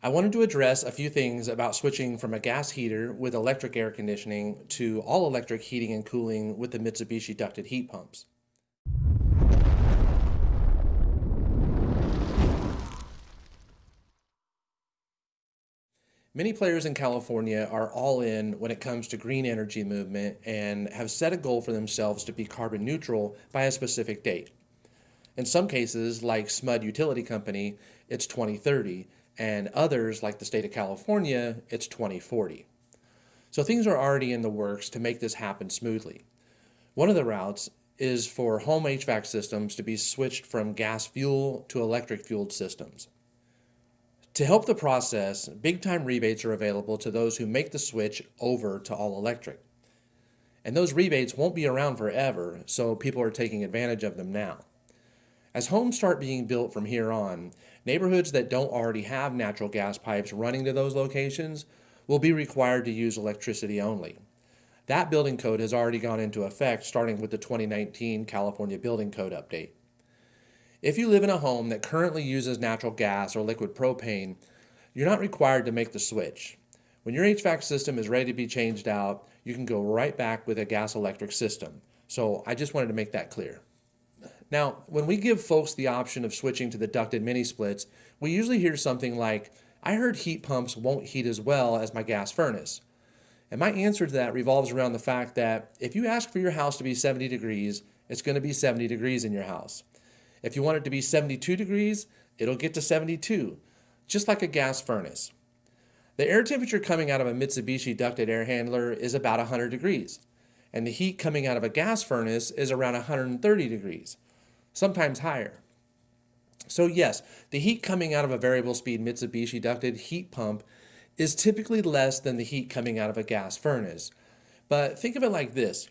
I wanted to address a few things about switching from a gas heater with electric air conditioning to all electric heating and cooling with the Mitsubishi ducted heat pumps. Many players in California are all in when it comes to green energy movement and have set a goal for themselves to be carbon neutral by a specific date. In some cases, like SMUD Utility Company, it's 2030, and others, like the state of California, it's 2040. So things are already in the works to make this happen smoothly. One of the routes is for home HVAC systems to be switched from gas fuel to electric fueled systems. To help the process, big time rebates are available to those who make the switch over to all electric. And those rebates won't be around forever, so people are taking advantage of them now. As homes start being built from here on, neighborhoods that don't already have natural gas pipes running to those locations will be required to use electricity only. That building code has already gone into effect starting with the 2019 California Building Code update. If you live in a home that currently uses natural gas or liquid propane, you're not required to make the switch. When your HVAC system is ready to be changed out, you can go right back with a gas electric system. So I just wanted to make that clear. Now, when we give folks the option of switching to the ducted mini splits, we usually hear something like, I heard heat pumps won't heat as well as my gas furnace. And my answer to that revolves around the fact that if you ask for your house to be 70 degrees, it's going to be 70 degrees in your house. If you want it to be 72 degrees, it'll get to 72, just like a gas furnace. The air temperature coming out of a Mitsubishi ducted air handler is about 100 degrees, and the heat coming out of a gas furnace is around 130 degrees sometimes higher. So yes, the heat coming out of a variable speed Mitsubishi ducted heat pump is typically less than the heat coming out of a gas furnace. But think of it like this.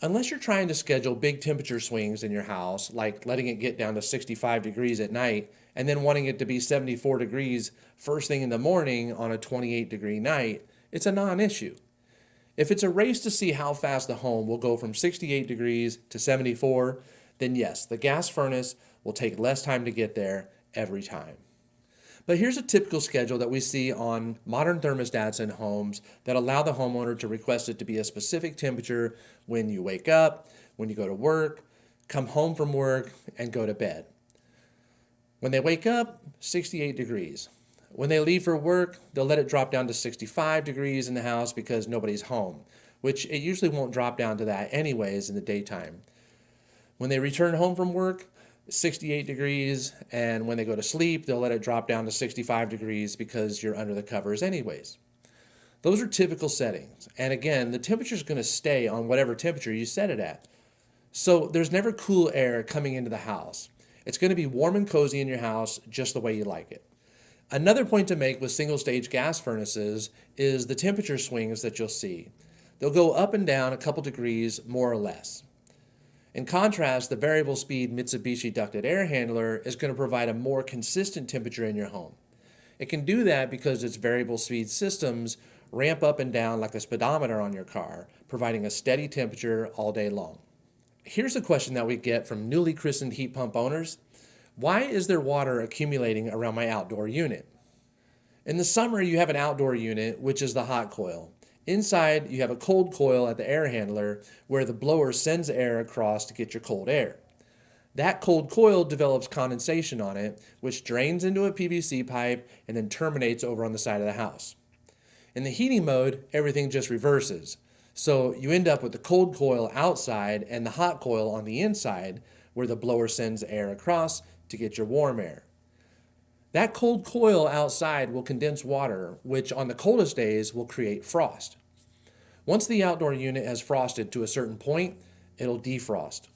Unless you're trying to schedule big temperature swings in your house, like letting it get down to 65 degrees at night and then wanting it to be 74 degrees first thing in the morning on a 28 degree night, it's a non-issue. If it's a race to see how fast the home will go from 68 degrees to 74, then yes, the gas furnace will take less time to get there every time. But here's a typical schedule that we see on modern thermostats in homes that allow the homeowner to request it to be a specific temperature when you wake up, when you go to work, come home from work, and go to bed. When they wake up, 68 degrees. When they leave for work, they'll let it drop down to 65 degrees in the house because nobody's home, which it usually won't drop down to that anyways in the daytime. When they return home from work, 68 degrees, and when they go to sleep, they'll let it drop down to 65 degrees because you're under the covers anyways. Those are typical settings. And again, the temperature is going to stay on whatever temperature you set it at. So there's never cool air coming into the house. It's going to be warm and cozy in your house just the way you like it. Another point to make with single stage gas furnaces is the temperature swings that you'll see. They'll go up and down a couple degrees more or less. In contrast, the variable speed Mitsubishi ducted air handler is going to provide a more consistent temperature in your home. It can do that because its variable speed systems ramp up and down like a speedometer on your car, providing a steady temperature all day long. Here's a question that we get from newly christened heat pump owners. Why is there water accumulating around my outdoor unit? In the summer, you have an outdoor unit, which is the hot coil. Inside, you have a cold coil at the air handler where the blower sends air across to get your cold air. That cold coil develops condensation on it, which drains into a PVC pipe and then terminates over on the side of the house. In the heating mode, everything just reverses. So you end up with the cold coil outside and the hot coil on the inside where the blower sends air across to get your warm air. That cold coil outside will condense water, which on the coldest days will create frost. Once the outdoor unit has frosted to a certain point, it'll defrost.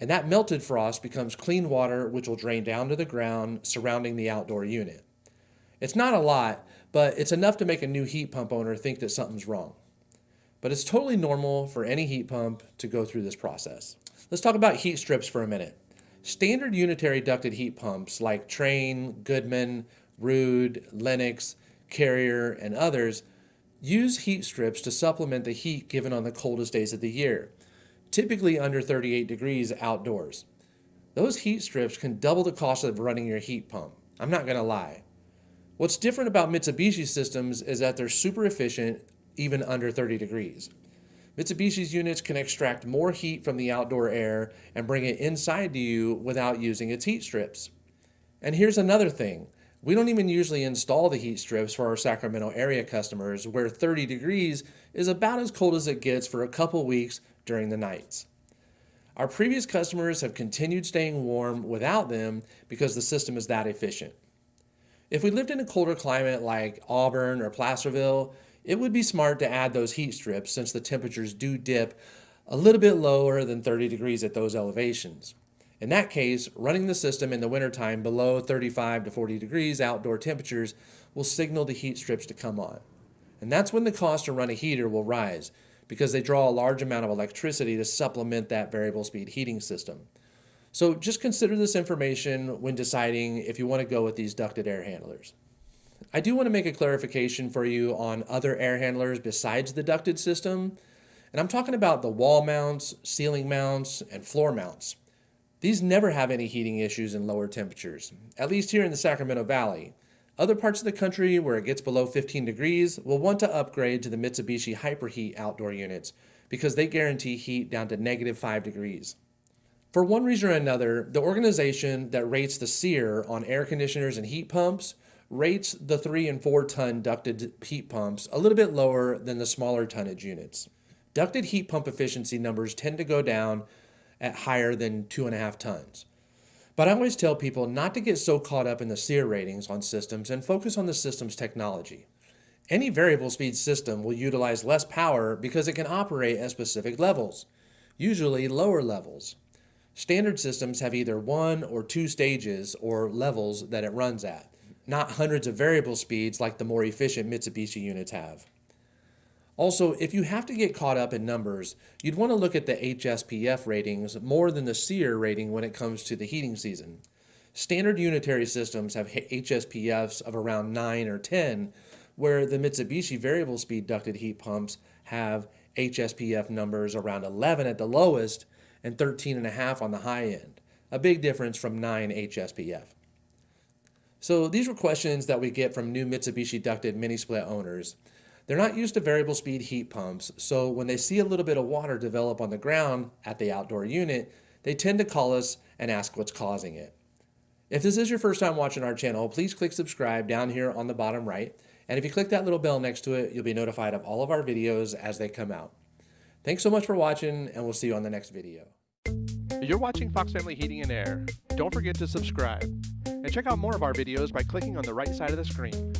And that melted frost becomes clean water, which will drain down to the ground surrounding the outdoor unit. It's not a lot, but it's enough to make a new heat pump owner think that something's wrong. But it's totally normal for any heat pump to go through this process. Let's talk about heat strips for a minute. Standard unitary ducted heat pumps like Trane, Goodman, Ruud, Lennox, Carrier, and others use heat strips to supplement the heat given on the coldest days of the year, typically under 38 degrees outdoors. Those heat strips can double the cost of running your heat pump. I'm not going to lie. What's different about Mitsubishi systems is that they're super efficient even under 30 degrees. Mitsubishi's units can extract more heat from the outdoor air and bring it inside to you without using its heat strips. And here's another thing. We don't even usually install the heat strips for our Sacramento area customers where 30 degrees is about as cold as it gets for a couple weeks during the nights. Our previous customers have continued staying warm without them because the system is that efficient. If we lived in a colder climate like Auburn or Placerville, it would be smart to add those heat strips since the temperatures do dip a little bit lower than 30 degrees at those elevations. In that case, running the system in the wintertime below 35 to 40 degrees outdoor temperatures will signal the heat strips to come on. And that's when the cost to run a heater will rise because they draw a large amount of electricity to supplement that variable speed heating system. So just consider this information when deciding if you want to go with these ducted air handlers. I do want to make a clarification for you on other air handlers besides the ducted system, and I'm talking about the wall mounts, ceiling mounts, and floor mounts. These never have any heating issues in lower temperatures, at least here in the Sacramento Valley. Other parts of the country where it gets below 15 degrees will want to upgrade to the Mitsubishi Hyperheat outdoor units because they guarantee heat down to negative 5 degrees. For one reason or another, the organization that rates the SEER on air conditioners and heat pumps rates the 3 and 4 ton ducted heat pumps a little bit lower than the smaller tonnage units. Ducted heat pump efficiency numbers tend to go down at higher than 2.5 tons. But I always tell people not to get so caught up in the SEER ratings on systems and focus on the system's technology. Any variable speed system will utilize less power because it can operate at specific levels, usually lower levels. Standard systems have either one or two stages or levels that it runs at not hundreds of variable speeds like the more efficient Mitsubishi units have. Also, if you have to get caught up in numbers, you'd want to look at the HSPF ratings more than the SEER rating when it comes to the heating season. Standard unitary systems have HSPFs of around 9 or 10, where the Mitsubishi variable speed ducted heat pumps have HSPF numbers around 11 at the lowest and 13.5 on the high end, a big difference from 9 HSPF. So these were questions that we get from new Mitsubishi ducted mini split owners. They're not used to variable speed heat pumps, so when they see a little bit of water develop on the ground at the outdoor unit, they tend to call us and ask what's causing it. If this is your first time watching our channel, please click subscribe down here on the bottom right. And if you click that little bell next to it, you'll be notified of all of our videos as they come out. Thanks so much for watching, and we'll see you on the next video. You're watching Fox Family Heating and Air. Don't forget to subscribe and check out more of our videos by clicking on the right side of the screen.